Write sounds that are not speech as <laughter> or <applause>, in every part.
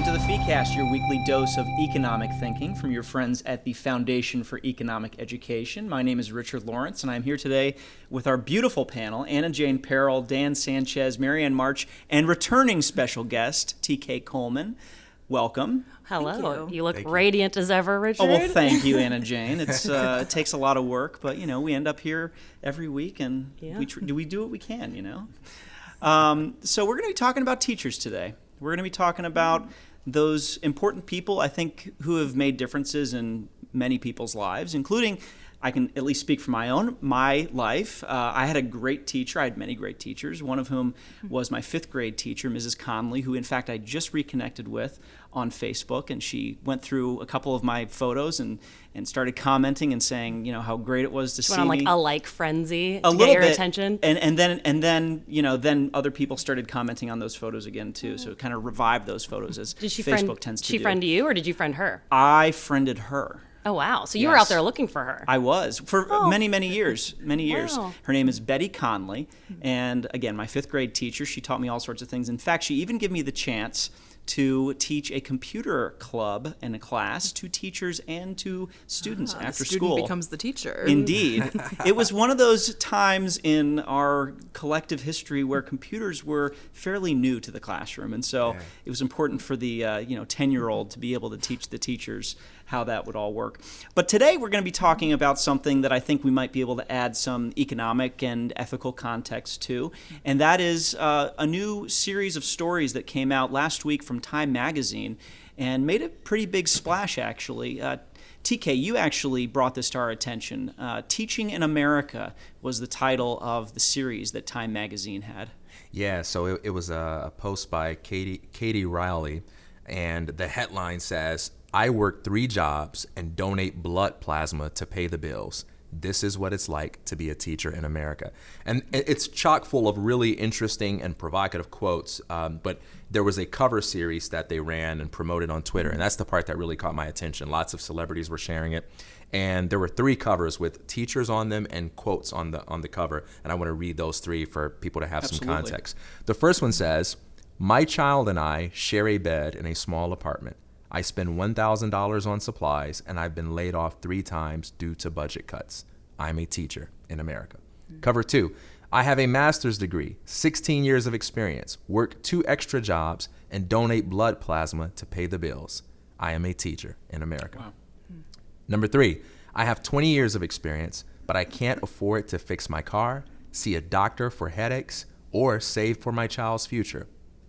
Welcome to the FeeCast, your weekly dose of economic thinking from your friends at the Foundation for Economic Education. My name is Richard Lorenc, and I'm here today with our beautiful panel Anna Jane Perrell, Dan Sanchez, Marianne March, and returning special guest, TK Coleman. Welcome. Hello. you. You. look Thank you. radiant as ever, Richard. Oh well, thank you, Anna <laughs> Jane. It's uh, it takes a lot of work, but you know we end up here every week, and Yeah. we tr- do we do what we can, you know. Um, so we're going to be talking about teachers today. We're going to be talking about those important people I think who have made differences in many people's lives, including. I can at least speak for my own my life. Uh, I had a great teacher. I had many great teachers. One of whom was my fifth grade teacher, Mrs. Conley, who in fact I just reconnected with on Facebook, and she went through a couple of my photos and and started commenting and saying, you know, how great it was to see Went on like me a like frenzy a to little get your bit, attention. and and then and then you know then other people started commenting on those photos again too. So it kind of revived those photos as Did she Facebook friend? tends to she do. friend you, or did you friend her? I friended her. Oh wow! So you were out there looking for her. I was for oh. many, many years, many years. Wow. Her name is Betty Conley, and again, my fifth grade teacher. She taught me all sorts of things. In fact, she even gave me the chance to teach a computer club and a class to teachers and to students Ah, after the student school. becomes the teacher. Indeed. <laughs> it was one of those times in our collective history where computers were fairly new to the classroom. And so it was important for the uh, you know 10 year old to be able to teach the teachers how that would all work. But today we're going to be talking about something that I think we might be able to add some economic and ethical context to. And that is uh, a new series of stories that came out last week from Time Magazine and made a pretty big splash, actually. Uh, TK, you actually brought this to our attention. Uh, Teaching in America was the title of the series that Time Magazine had. Yeah, so it, it was a, a post by Katie Katie Reilly, and the headline says, "I work three jobs and donate blood plasma to pay the bills. This is what it's like to be a teacher in America." And it's chock full of really interesting and provocative quotes. Um, but there was a cover series that they ran and promoted on Twitter, and that's the part that really caught my attention. Lots of celebrities were sharing it, and there were three covers with teachers on them and quotes on the on the cover. And I want to read those three for people to have some context. The first one says, My child and I share a bed in a small apartment. I spend $1,000 on supplies, and I've been laid off three times due to budget cuts. I'm a teacher in America. Mm. Cover two, I have a master's degree, 16 years of experience, work two extra jobs, and donate blood plasma to pay the bills. I am a teacher in America. Hmm. Number three, I have 20 years of experience, but I can't afford to fix my car, see a doctor for headaches, or save for my child's future.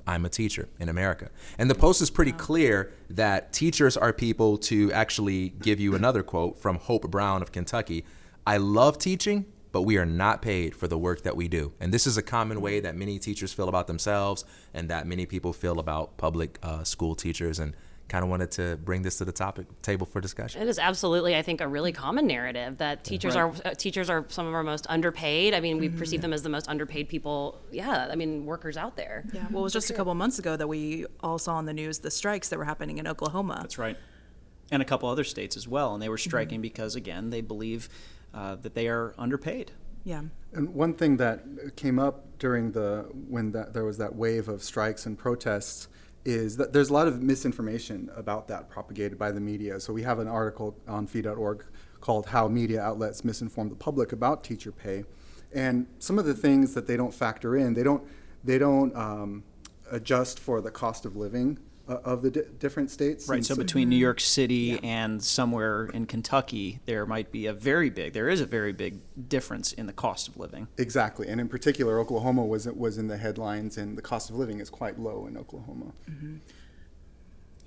I'm a teacher in America. And the post is pretty clear that teachers are people to actually give you another quote from Hope Brown of Kentucky I love teaching, but we are not paid for the work that we do. And this is a common way that many teachers feel about themselves and that many people feel about public uh, school teachers. And kind of wanted to bring this to the topic table for discussion. It is absolutely, I think, a really common narrative that teachers Right. are uh, teachers are some of our most underpaid. I mean, we perceive them as the most underpaid people. Yeah, I mean, workers out there. yeah, well, it was just a couple months ago that we all saw on the news the strikes that were happening in Oklahoma. That's right. And a couple other states as well. And they were striking because, again, they believe uh, that they are underpaid. Yeah. And one thing that came up during the when that, there was that wave of strikes and protests is that there's a lot of misinformation about that propagated by the media. So we have an article on fee.org called "How Media Outlets Misinform the Public About Teacher Pay," and some of the things that they don't factor in, they don't they don't um, adjust for the cost of living uh, of the di- different states. Right. And So between New York City and somewhere in Kentucky, there might be a very big, there is a very big difference in the cost of living. Exactly, and in particular, Oklahoma was was in the headlines, and the cost of living is quite low in Oklahoma.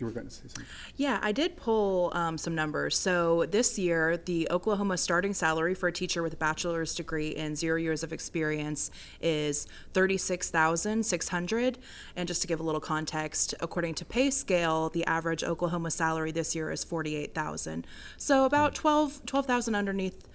You were going to say something. Yeah, I did pull um, some numbers. So this year, the Oklahoma starting salary for a teacher with a bachelor's degree and zero years of experience is thirty-six thousand six hundred. And just to give a little context, according to Pay Scale, the average Oklahoma salary this year is forty-eight thousand. So about 12 12,000 underneath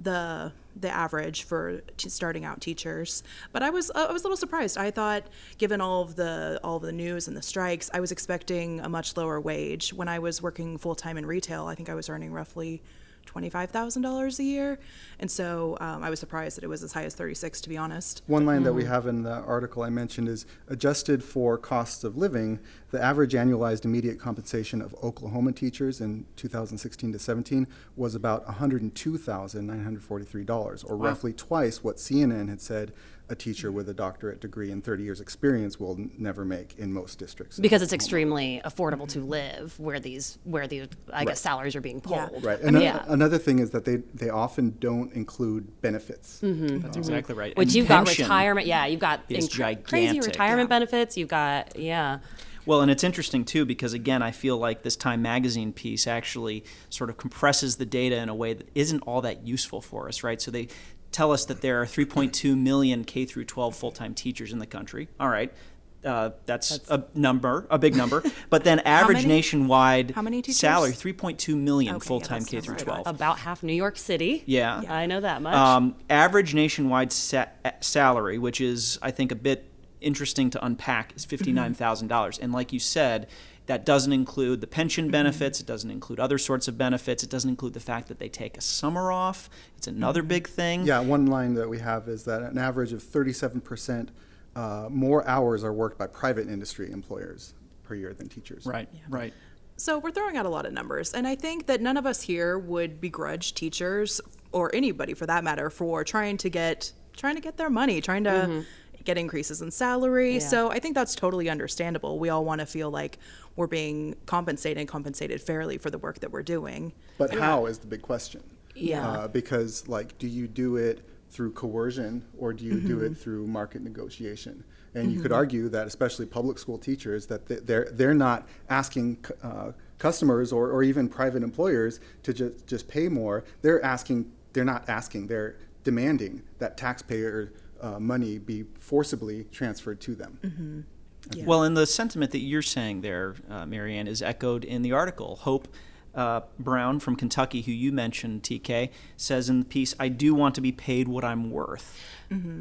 the the average for t- starting out teachers. But I was I was a little surprised. I thought, given all of the all of the news and the strikes, I was expecting a much lower wage. When I was working full time in retail, I think I was earning roughly twenty five thousand dollars a year, and so um, I was surprised that it was as high as thirty six. To be honest. One line that we have in the article I mentioned is adjusted for costs of living. the average annualized immediate compensation of Oklahoma teachers in 2016 to 17 was about $102,943, or roughly twice what CNN had said a teacher with a doctorate degree and 30 years experience will n- never make in most districts. because it's Oklahoma. extremely affordable to live where these where these I guess salaries are being Yeah. pulled. Right. I And mean, a- another thing is that they, they often don't include benefits. Mm-hmm. That's mm-hmm. exactly right. Which And you've got retirement. Yeah, you've got is crazy gigantic. retirement benefits. You've got yeah. Well, and it's interesting too because again, I feel like this Time Magazine piece actually sort of compresses the data in a way that isn't all that useful for us, right? So they tell us that there are 3.2 million K through 12 full-time teachers in the country. All right. Uh, that's, a number, a big number. <laughs> But then average many? nationwide How many teachers? salary, 3.2 million Okay, full-time that's K through 12. About half New York City. Yeah. I know that much. Um, average nationwide sa- salary, which is, I think, a bit interesting to unpack, is thousand dollars. And like you said, that doesn't include the pension benefits. It doesn't include other sorts of benefits. It doesn't include the fact that they take a summer off. It's another big thing. Yeah, one line that we have is that an average of 37% uh, more hours are worked by private industry employers per year than teachers. Right. Right. So we're throwing out a lot of numbers, and I think that none of us here would begrudge teachers or anybody for that matter for trying to get trying to get their money, trying to get increases in salary. Yeah. So I think that's totally understandable. We all want to feel like we're being compensated and compensated fairly for the work that we're doing. But how is the big question. Yeah. Uh, because, like, do you do it through coercion or do you do Mm-hmm. it through market negotiation? And you could argue that, especially public school teachers, that they're they're not asking uh, customers or, or even private employers to just just pay more. They're asking. They're not asking. They're demanding that taxpayer uh, money be forcibly transferred to them. Well, and the sentiment that you're saying there, uh, Marianne, is echoed in the article. Hope uh, Brown from Kentucky, who you mentioned, TK, says in the piece, I do want to be paid what I'm worth.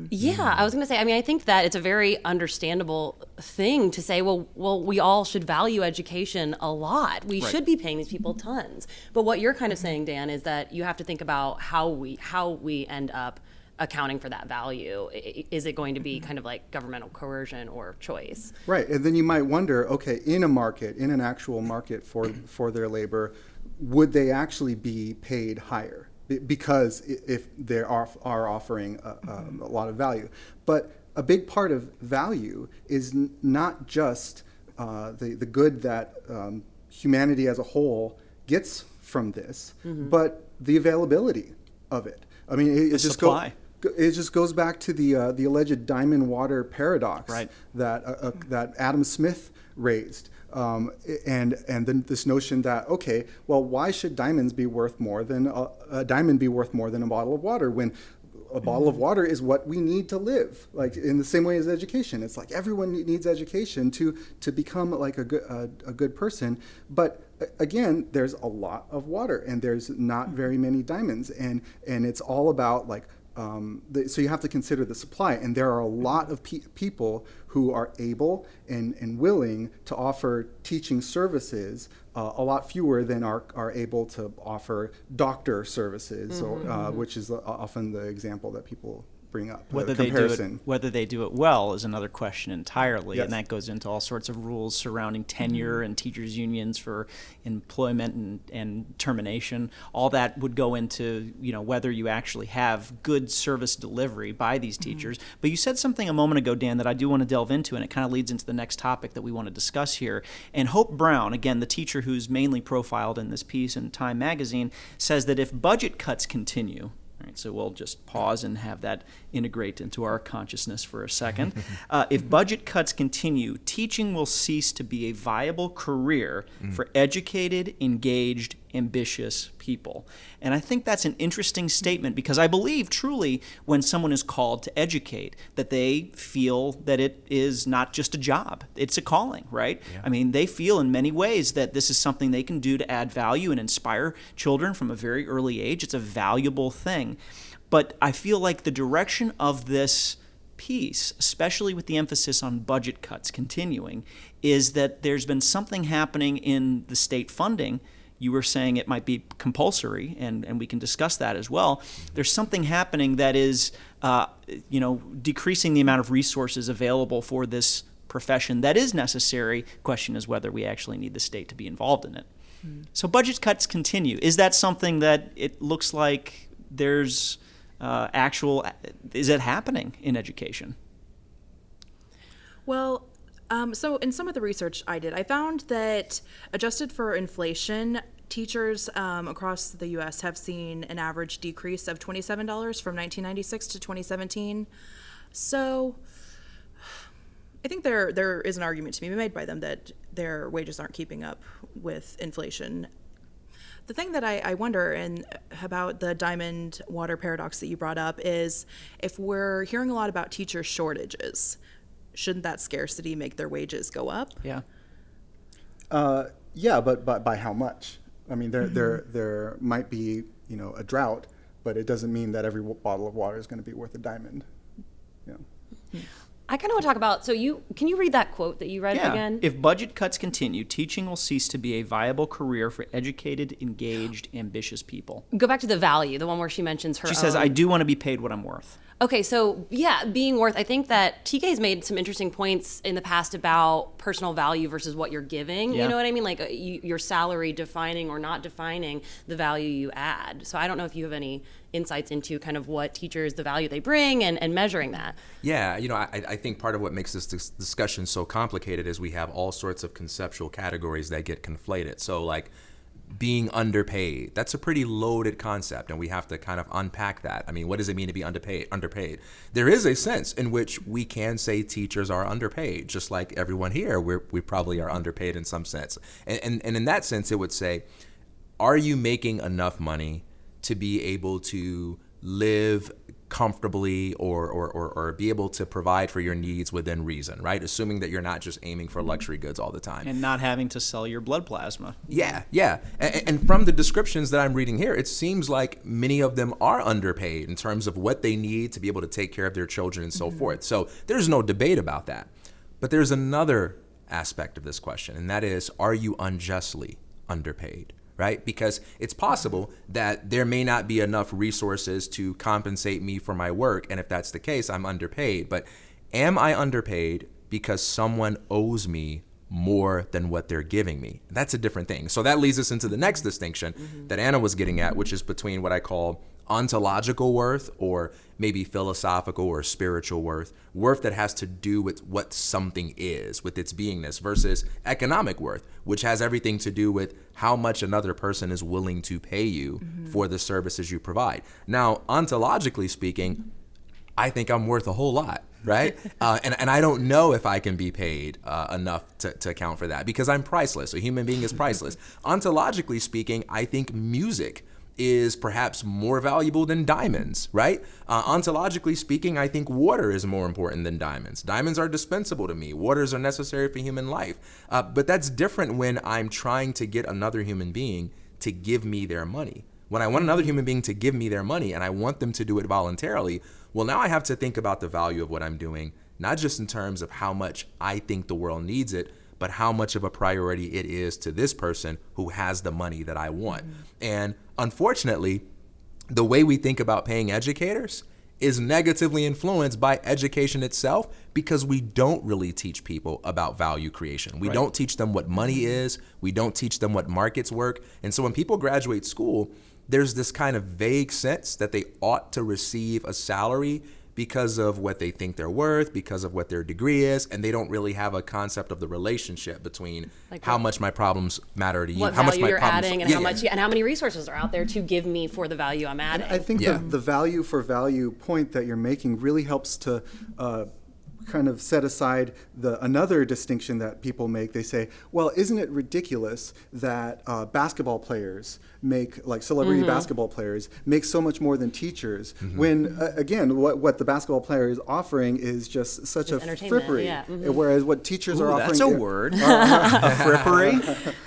Yeah, I was going to say. I mean, I think that it's a very understandable thing to say. Well, well, we all should value education a lot. We should be paying these people tons. But what you're kind of saying, Dan, is that you have to think about how we how we end up accounting for that value. I- i- Is it going to be kind of like governmental coercion or choice? Right, and then you might wonder, okay, in a market, in an actual market for for their labor, would they actually be paid higher? Because if they are are offering a, um, a lot of value, but a big part of value is n- not just uh, the the good that um, humanity as a whole gets from this, but the availability of it. I mean, it, it just supply. go- it just goes back to the uh, the alleged diamond water paradox Right. that uh, uh, that Adam Smith raised, um, and and then this notion that okay, well, why should diamonds be worth more than a, a diamond be worth more than a bottle of water when a bottle of water is what we need to live? Like in the same way as education. It's like everyone needs education to to become like a good a, a good person. But again there's a lot of water and there's not very many diamonds. And and it's all about like um, the, so you have to consider the supply, and there are a lot of pe- people who are able and, and willing to offer teaching services. Uh, a lot fewer than are, are able to offer doctor services, or, uh, which is uh, often the example that people bring up. the Whether they, do it, whether they do it well is another question entirely, Yes. and that goes into all sorts of rules surrounding tenure mm-hmm. and teachers' unions for employment and, and termination. All that would go into you know whether you actually have good service delivery by these mm-hmm. teachers. But you said something a moment ago, Dan, that I do want to delve into, and it kind of leads into the next topic that we want to discuss here. And Hope Brown, again, the teacher who's mainly profiled in this piece in Time Magazine, says that if budget cuts continue. So we'll just pause and have that integrate into our consciousness for a second. <laughs> Uh, if budget cuts continue, teaching will cease to be a viable career for educated, engaged, ambitious people. And I think that's an interesting statement because I believe truly when someone is called to educate that they feel that it is not just a job, it's a calling, right? I mean, they feel in many ways that this is something they can do to add value and inspire children from a very early age. It's a valuable thing. But I feel like the direction of this piece, especially with the emphasis on budget cuts continuing, is that there's been something happening in the state funding. You were saying it might be compulsory, and, and we can discuss that as well. There's something happening that is, uh, you know, decreasing the amount of resources available for this profession that is necessary. Question is whether we actually need the state to be involved in it. So budget cuts continue. Is that something that it looks like there's uh, actual? Is it happening in education? Well, um, so in some of the research I did, I found that adjusted for inflation, teachers um, across the U.S. have seen an average decrease of twenty-seven dollars from 1996 to 2017. So. I think there there is an argument to be made by them that their wages aren't keeping up with inflation. The thing that I, I wonder and about the diamond water paradox that you brought up is if we're hearing a lot about teacher shortages, shouldn't that scarcity make their wages go up? Yeah. Uh, yeah, but, but by how much? I mean, there, there, there might be, you know, a drought, but it doesn't mean that every w- bottle of water is going to be worth a diamond. You know. I kind of want to talk about. So you can you read that quote that you read Yeah. again? If budget cuts continue, teaching will cease to be a viable career for educated, engaged, ambitious people. Go back to the value, the one where she mentions her. She says, "I do want to be paid what I'm worth." Okay, so yeah, being worth. I think that TK's made some interesting points in the past about personal value versus what you're giving. Yeah. You know what I mean? Like uh, you, your salary defining or not defining the value you add. So I don't know if you have any insights into kind of what teachers, the value they bring, and, and measuring that. Yeah, you know, I, I think part of what makes this dis- discussion so complicated is we have all sorts of conceptual categories that get conflated. So, like, being underpaid, that's a pretty loaded concept, and we have to kind of unpack that. I mean, what does it mean to be underpaid? Underpaid. There is a sense in which we can say teachers are underpaid, just like everyone here, we're, we probably are underpaid in some sense. And, and, and in that sense, it would say, are you making enough money to be able to live comfortably or, or, or, or be able to provide for your needs within reason, right? Assuming that you're not just aiming for luxury goods all the time. And not having to sell your blood plasma. Yeah, yeah. And, and from the descriptions that I'm reading here, it seems like many of them are underpaid in terms of what they need to be able to take care of their children and so mm-hmm. forth. So there's no debate about that. But there's another aspect of this question, and that is are you unjustly underpaid? Right? Because it's possible that there may not be enough resources to compensate me for my work. And if that's the case, I'm underpaid. But am I underpaid because someone owes me more than what they're giving me. That's a different thing. So that leads us into the next distinction mm-hmm. that Anna was getting at, which is between what I call ontological worth or maybe philosophical or spiritual worth, worth that has to do with what something is, with its beingness, versus economic worth, which has everything to do with how much another person is willing to pay you for the services you provide. Now, ontologically speaking, I think I'm worth a whole lot, right? <laughs> uh, and, and I don't know if I can be paid uh, enough to, to account for that because I'm priceless. A human being is priceless. <laughs> Ontologically speaking, I think music is perhaps more valuable than diamonds, right? Uh, ontologically speaking, I think water is more important than diamonds. Diamonds are dispensable to me, waters are necessary for human life. Uh, but that's different when I'm trying to get another human being to give me their money. When I want another human being to give me their money and I want them to do it voluntarily, well, now I have to think about the value of what I'm doing, not just in terms of how much I think the world needs it, but how much of a priority it is to this person who has the money that I want. Mm-hmm. And unfortunately, the way we think about paying educators is negatively influenced by education itself because we don't really teach people about value creation. We don't teach them what money mm-hmm. is, we don't teach them what markets work. And so when people graduate school, there's this kind of vague sense that they ought to receive a salary because of what they think they're worth, because of what their degree is, and they don't really have a concept of the relationship between Like how what- much my problems matter to you, What how much my you're problems adding, and Yeah, how yeah. much, and how many resources are out there to give me for the value I'm adding. I think Yeah. the, the value for value point that you're making really helps to uh, kind of set aside the another distinction that people make. They say, "Well, isn't it ridiculous that uh, basketball players make like celebrity Mm-hmm. basketball players make so much more than teachers Mm-hmm. when uh, again what what the basketball player is offering is just such a entertainment, frippery, yeah, mhm. whereas what teachers are offering that's a are- word. are- a <laughs> frippery.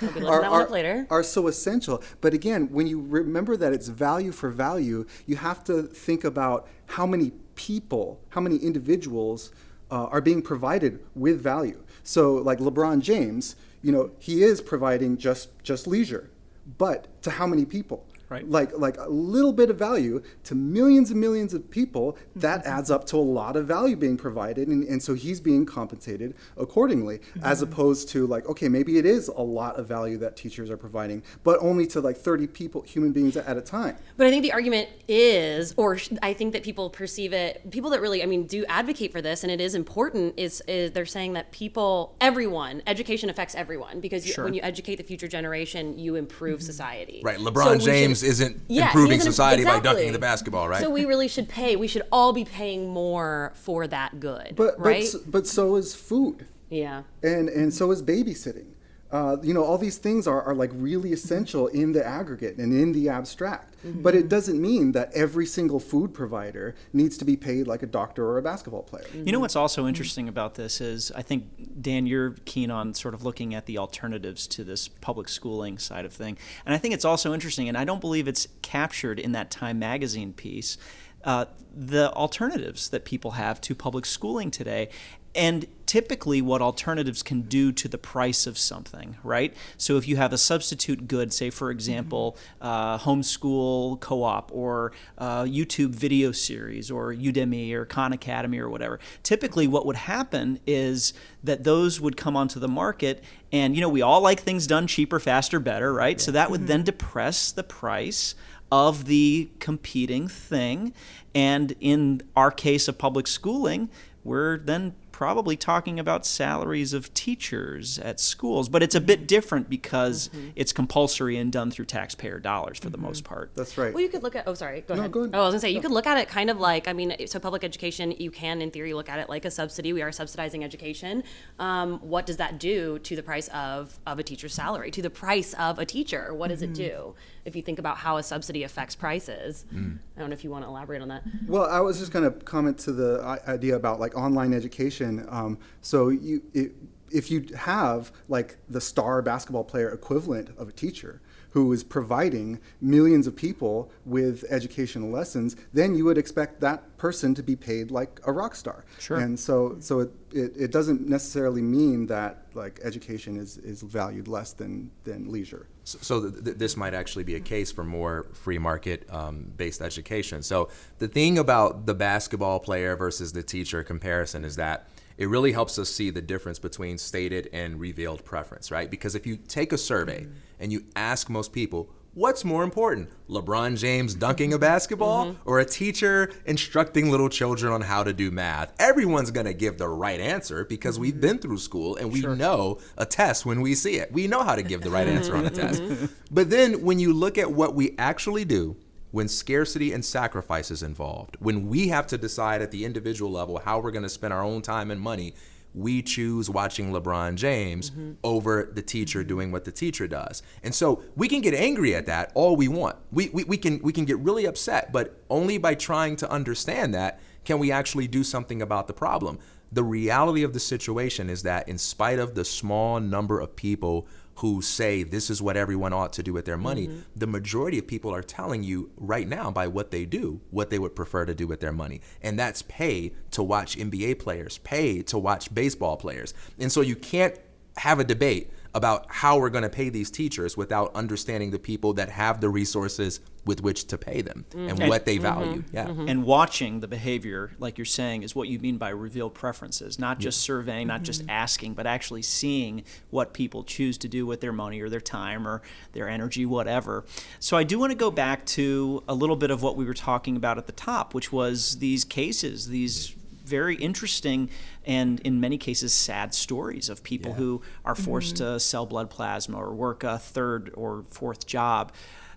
We'll be looking are, that one are, later. are so essential. But again, when you remember that it's value for value, you have to think about how many people, how many individuals uh, are being provided with value. So, like LeBron James, you know, he is providing just just leisure, but to how many people? Right. Like like a little bit of value to millions and millions of people, that mm-hmm. adds up to a lot of value being provided, and, and so he's being compensated accordingly, mm-hmm. as opposed to like okay, maybe it is a lot of value that teachers are providing, but only to like 30 people, human beings at a time. But I think the argument is, or I think that people perceive it, people that really, I mean, do advocate for this, and it is important, is, is they're saying that people, everyone, education affects everyone because you, Sure. when you educate the future generation, you improve mm-hmm. society. Right. LeBron we should- James isn't Yeah, improving he isn't- society by exactly. dunking the basketball, right? So we really should pay. We should all be paying more for that good, But right? but, but so is food. yeah. and and so is babysitting. Uh, you know, all these things are, are like really essential in the aggregate and in the abstract. But it doesn't mean that every single food provider needs to be paid like a doctor or a basketball player. You know what's also interesting about this is I think Dan, you're keen on sort of looking at the alternatives to this public schooling side of thing, and I think it's also interesting, and I don't believe it's captured in that Time magazine piece. Uh, the alternatives that people have to public schooling today, and typically what alternatives can do to the price of something, right? So if you have a substitute good, say for example, uh, homeschool co-op or uh, YouTube video series or Udemy or Khan Academy or whatever, typically what would happen is that those would come onto the market and you know we all like things done cheaper, faster, better, right? So that would then depress the price of the competing thing. And in our case of public schooling, we're then probably talking about salaries of teachers at schools. But it's a bit different because mm-hmm. it's compulsory and done through taxpayer dollars for the most mm-hmm. part. That's right. Well, you could look at. Oh, sorry. Go No, ahead. go ahead. Oh, I was gonna say you could look at it kind of like. I mean, so public education, you can, in theory, look at it like a subsidy. We are subsidizing education. Um, what does that do to the price of of a teacher's salary? To the price of a teacher? What does it mm-hmm. do? If you think about how a subsidy affects prices, I don't know if you want to elaborate on that. Well, I was just going to comment to the idea about like online education. Um, so you, it, if you have like the star basketball player equivalent of a teacher who is providing millions of people with educational lessons, then you would expect that person to be paid like a rock star. Sure. And so, so it, it, it doesn't necessarily mean that like education is, is valued less than, than leisure. So, so th- th- this might actually be a case for more free market um, based education. So the thing about the basketball player versus the teacher comparison is that it really helps us see the difference between stated and revealed preference, right? Because if you take a survey mm-hmm. and you ask most people, what's more important, LeBron James dunking a basketball mm-hmm. or a teacher instructing little children on how to do math? Everyone's going to give the right answer because we've mm-hmm. been through school and we know a test when we see it. We know how to give the right answer on a test. <laughs> But then when you look at what we actually do, when scarcity and sacrifice is involved, when we have to decide at the individual level how we're going to spend our own time and money, we choose watching LeBron James mm-hmm. over the teacher doing what the teacher does. And so we can get angry at that all we want. We, we, we can we can get really upset, but only by trying to understand that can we actually do something about the problem. The reality of the situation is that in spite of the small number of people who say this is what everyone ought to do with their money, mm-hmm. the majority of people are telling you right now by what they do, what they would prefer to do with their money. And that's pay to watch NBA players, pay to watch baseball players. And so you can't have a debate about how we're going to pay these teachers without understanding the people that have the resources with which to pay them and mm-hmm. what they mm-hmm. value. Yeah. Mm-hmm. And watching the behavior, like you're saying, is what you mean by revealed preferences. Not just surveying, not just asking, but actually seeing what people choose to do with their money or their time or their energy, whatever. So I do want to go back to a little bit of what we were talking about at the top, which was these cases, these very interesting and in many cases sad stories of people who are forced to sell blood plasma or work a third or fourth job.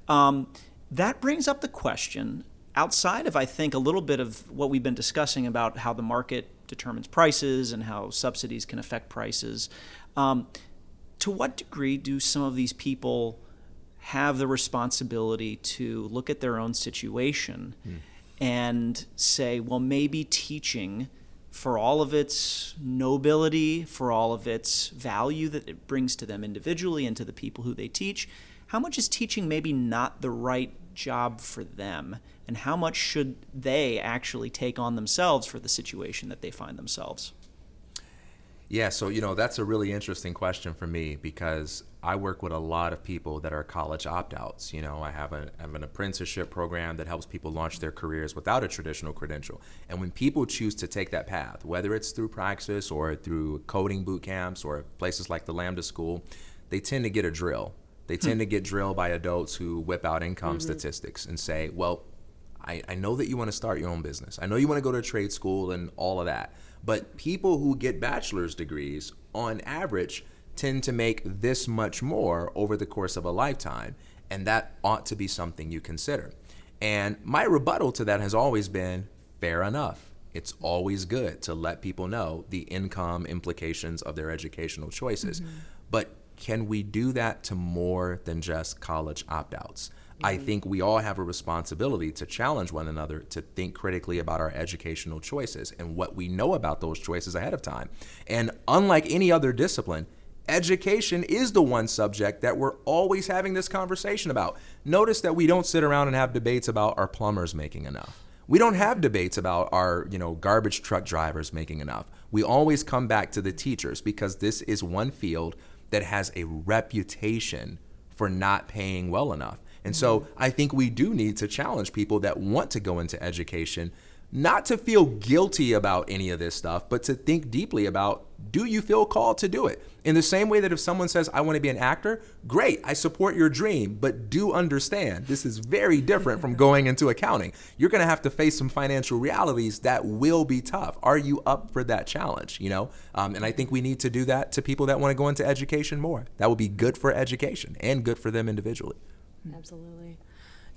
Um, that brings up the question outside of, I think, a little bit of what we've been discussing about how the market determines prices and how subsidies can affect prices. Um, to what degree do some of these people have the responsibility to look at their own situation and say, well, maybe teaching, for all of its nobility, for all of its value that it brings to them individually and to the people who they teach, how much is teaching maybe not the right job for them? And how much should they actually take on themselves for the situation that they find themselves? Yeah, so you know that's a really interesting question for me because I work with a lot of people that are college opt-outs. You know, I have, a, I have an apprenticeship program that helps people launch their careers without a traditional credential. And when people choose to take that path, whether it's through Praxis or through coding boot camps or places like the Lambda School, they tend to get a drill. They hmm. tend to get drilled by adults who whip out income mm-hmm. statistics and say, well, I, I know that you want to start your own business. I know you want to go to trade school and all of that. But people who get bachelor's degrees, on average, tend to make this much more over the course of a lifetime. And that ought to be something you consider. And my rebuttal to that has always been fair enough. It's always good to let people know the income implications of their educational choices. Mm-hmm. But can we do that to more than just college opt outs? I mm-hmm. think we all have a responsibility to challenge one another to think critically about our educational choices and what we know about those choices ahead of time. And unlike any other discipline, education is the one subject that we're always having this conversation about. Notice that we don't sit around and have debates about our plumbers making enough. We don't have debates about our, you know, garbage truck drivers making enough. We always come back to the teachers because this is one field that has a reputation for not paying well enough. And so mm-hmm. I think we do need to challenge people that want to go into education not to feel guilty about any of this stuff, but to think deeply about do you feel called to do it? In the same way that if someone says, I want to be an actor, great, I support your dream, but do understand this is very different from going into accounting. You're going to have to face some financial realities that will be tough. Are you up for that challenge? You know, um, and I think we need to do that to people that want to go into education more. That will be good for education and good for them individually. Absolutely.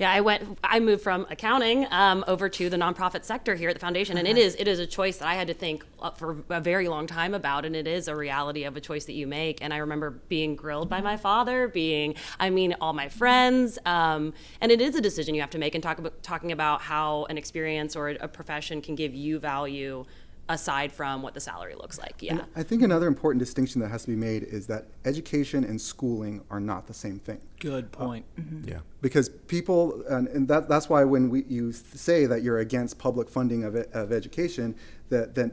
Yeah, I went. I moved from accounting um, over to the nonprofit sector here at the foundation, and it is it is a choice that I had to think for a very long time about, and it is a reality of a choice that you make. And I remember being grilled by my father, being, I mean, all my friends, um, and it is a decision you have to make. And talk about talking about how an experience or a profession can give you value aside from what the salary looks like. Yeah. I think another important distinction that has to be made is that education and schooling are not the same thing. Good uh, point. Mm-hmm. Yeah. because people and, and that, that's why when we you say that you're against public funding of, of education that then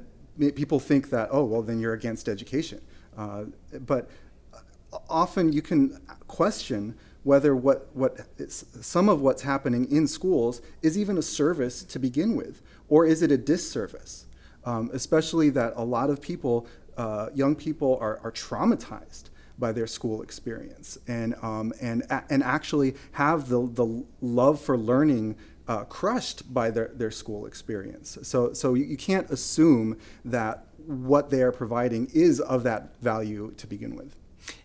people think that oh well then you're against education uh, but uh, often you can question whether what what is, some of what's happening in schools is even a service to begin with or is it a disservice um, especially that a lot of people uh, young people are, are traumatized by their school experience and, um, and, and actually have the, the love for learning uh, crushed by their, their school experience. So, so you, you can't assume that what they are providing is of that value to begin with.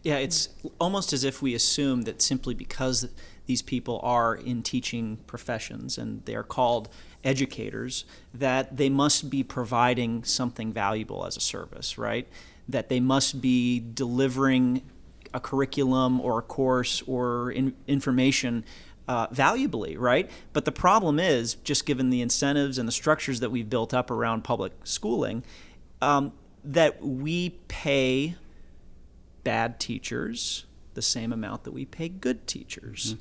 Yeah, it's almost as if we assume that simply because these people are in teaching professions and they're called educators, that they must be providing something valuable as a service, right? That they must be delivering a curriculum or a course or in, information uh, valuably, right? But the problem is, just given the incentives and the structures that we've built up around public schooling, um, that we pay bad teachers the same amount that we pay good teachers.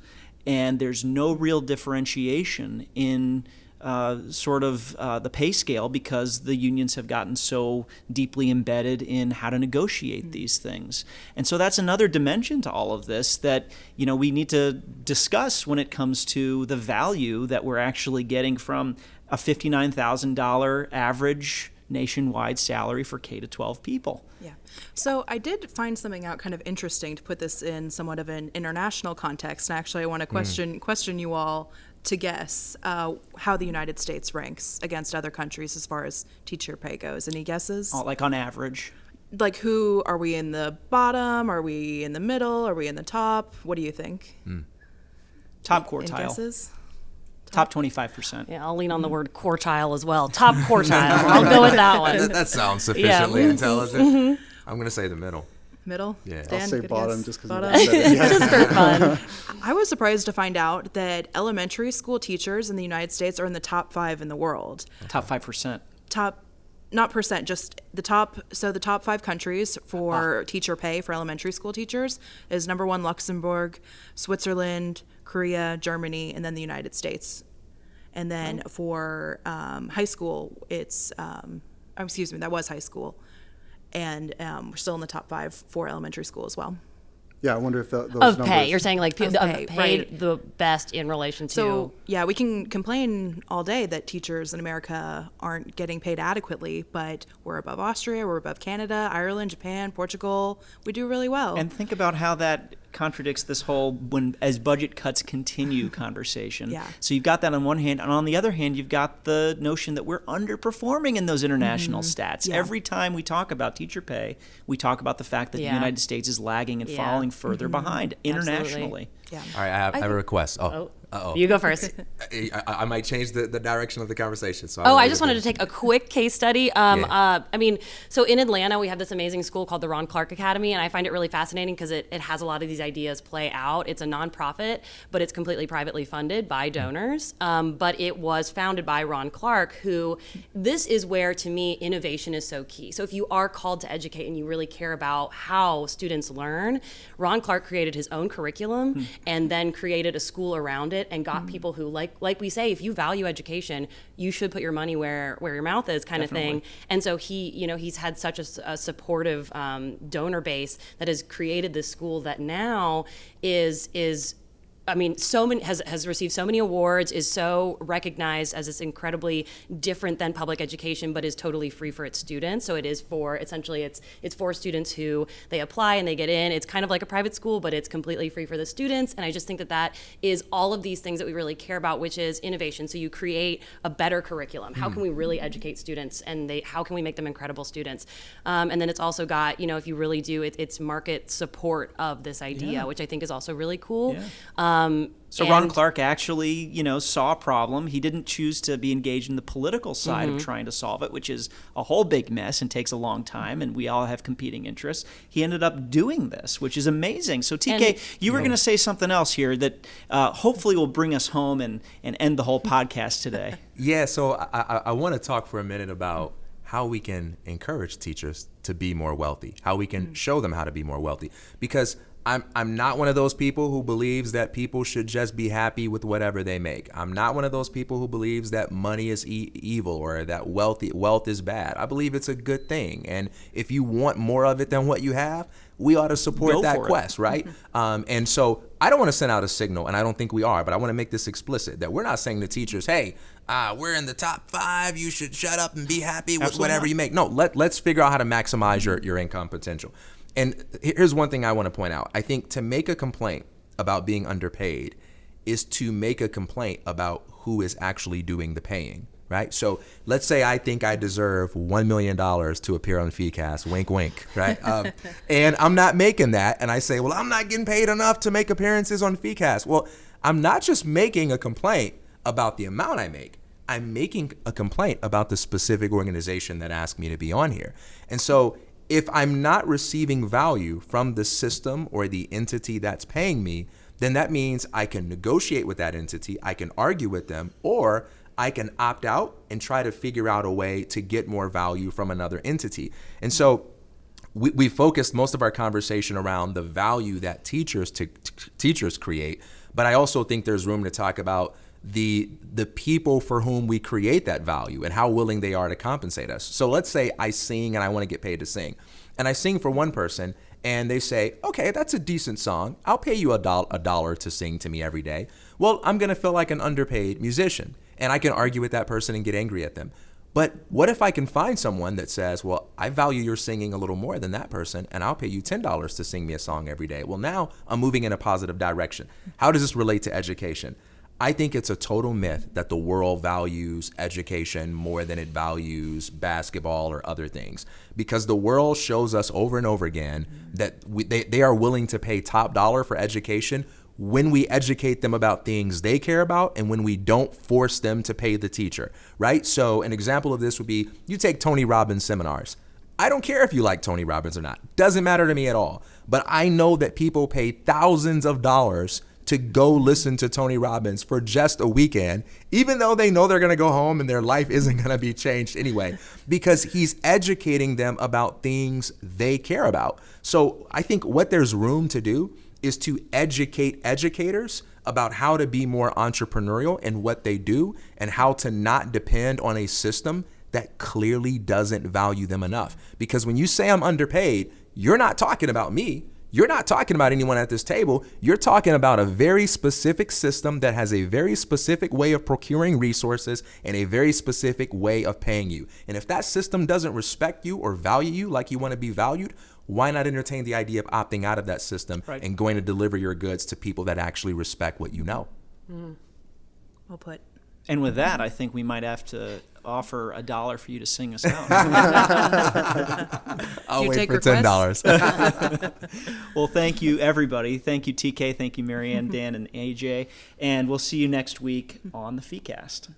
And there's no real differentiation in uh, sort of uh, the pay scale because the unions have gotten so deeply embedded in how to negotiate these things. And so that's another dimension to all of this that you know we need to discuss when it comes to the value that we're actually getting from a $59,000 average nationwide salary for K to 12 people. Yeah. So I did find something out kind of interesting to put this in somewhat of an international context. And actually, I want to question question you all to guess uh, how the United States ranks against other countries as far as teacher pay goes. Any guesses? Uh, Like on average. Like, who are we in the bottom? Are we in the middle? Are we in the top? What do you think? Top Any quartile. guesses? Top 25%. Yeah, I'll lean on the word quartile as well. Top quartile. <laughs> I'll go with that one. That, that sounds sufficiently intelligent. I'm going to say the middle. Middle? Yeah. I'll Dan, I'll say bottom guess. just because Bottom? you. <laughs> Yeah. Just for fun. <laughs> I was surprised to find out that elementary school teachers in the United States are in the top five in the world. Top 5%. Top, not percent, just the top. So the top five countries for teacher pay for elementary school teachers is number one Luxembourg, Switzerland, Korea, Germany, and then the United States. And then for um, high school, it's um, oh, excuse me, that was high school. And um, we're still in the top five for elementary school as well. Yeah, I wonder if the, those of numbers. pay. You're saying like pe- Of of pay, paid right. the best in relation to. So yeah, we can complain all day that teachers in America aren't getting paid adequately, but we're above Austria, we're above Canada, Ireland, Japan, Portugal. We do really well. And think about how that contradicts this whole when as budget cuts continue <laughs> conversation. Yeah. So you've got that on one hand, and on the other hand, you've got the notion that we're underperforming in those international stats. Mm-hmm. Yeah. Every time we talk about teacher pay, we talk about the fact that Yeah. the United States is lagging and Yeah. falling further behind internationally. yeah. All right, I have, I have a request. Oh, oh, uh-oh. you go first. <laughs> I, I, I might change the, the direction of the conversation. So Oh, will I just wanted to take a quick case study. Um, Yeah. uh, I mean, so in Atlanta, we have this amazing school called the Ron Clark Academy, and I find it really fascinating because it, it has a lot of these ideas play out. It's a nonprofit, but it's completely privately funded by donors. Um, but it was founded by Ron Clark, who this is where, to me, innovation is so key. So if you are called to educate and you really care about how students learn, Ron Clark created his own curriculum and then created a school around it and got people who, like like we say, if you value education, you should put your money where where your mouth is, kind of thing. And so he, you know, he's had such a supportive um, donor base that has created this school that now is is I mean, so many has has received so many awards, is so recognized as it's incredibly different than public education, but is totally free for its students. So it is for essentially it's it's for students who they apply and they get in. It's kind of like a private school, but it's completely free for the students. And I just think that that is all of these things that we really care about, which is innovation. So you create a better curriculum. How can we really educate students, and they how can we make them incredible students? Um, and then it's also got you know if you really do it, it's market support of this idea, Yeah. which I think is also really cool. Yeah. Um, So Ron Clark actually, you know, saw a problem. He didn't choose to be engaged in the political side Mm-hmm. of trying to solve it, which is a whole big mess and takes a long time, and we all have competing interests. He ended up doing this, which is amazing. So TK, And- you were going to say something else here that uh, hopefully will bring us home and, and end the whole podcast today. <laughs> Yeah, so I, I, I want to talk for a minute about how we can encourage teachers to be more wealthy, how we can show them how to be more wealthy. Because I'm, I'm not one of those people who believes that people should just be happy with whatever they make. I'm not one of those people who believes that money is e- evil or that wealthy, wealth is bad. I believe it's a good thing. And if you want more of it than what you have, we ought to support Go that for it. quest, right? um, and so I don't want to send out a signal, and I don't think we are, but I want to make this explicit that we're not saying to teachers, hey, uh, we're in the top five. You should shut up and be happy with Absolutely whatever not. you make. No, let, let's figure out how to maximize your, your income potential. And here's one thing I want to point out I think to make a complaint about being underpaid is to make a complaint about who is actually doing the paying. Right. So let's say I think I deserve $1 million to appear on FeeCast, wink, wink. Right. <laughs> Um, and I'm not making that. And I say, well, I'm not getting paid enough to make appearances on FeeCast. Well, I'm not just making a complaint about the amount I make. I'm making a complaint about the specific organization that asked me to be on here. And so if I'm not receiving value from the system or the entity that's paying me, then that means I can negotiate with that entity, I can argue with them, or I can opt out and try to figure out a way to get more value from another entity. And so we, we focused most of our conversation around the value that teachers t- t- teachers create, but I also think there's room to talk about the the people for whom we create that value and how willing they are to compensate us. So let's say I sing and I want to get paid to sing, and I sing for one person, and they say, "Okay, that's a decent song. I'll pay you a, doll- a dollar to sing to me every day." Well, I'm gonna feel like an underpaid musician, and I can argue with that person and get angry at them. But what if I can find someone that says, well, I value your singing a little more than that person, and I'll pay you $10 to sing me a song every day? Well, now I'm moving in a positive direction. How does this relate to education? I think it's a total myth that the world values education more than it values basketball or other things. Because the world shows us over and over again that we, they, they are willing to pay top dollar for education when we educate them about things they care about and when we don't force them to pay the teacher, right? So, an example of this would be you take Tony Robbins seminars. I don't care if you like Tony Robbins or not, doesn't matter to me at all. But I know that people pay thousands of dollars to go listen to Tony Robbins for just a weekend, even though they know they're going to go home and their life isn't going to be changed anyway, because he's educating them about things they care about. So I think what there's room to do is to educate educators about how to be more entrepreneurial in what they do and how to not depend on a system that clearly doesn't value them enough. Because when you say I'm underpaid, you're not talking about me. You're not talking about anyone at this table. You're talking about a very specific system that has a very specific way of procuring resources and a very specific way of paying you. And if that system doesn't respect you or value you like you want to be valued, why not entertain the idea of opting out of that system Right. and going to deliver your goods to people that actually respect what you know? Mm-hmm. Well put. And with that, I think we might have to offer a dollar for you to sing us out. <laughs> I'll wait take for ten dollars. <laughs> <laughs> well, thank you, everybody. Thank you, TK. Thank you, Marianne, Dan, and AJ. And we'll see you next week on the FeeCast.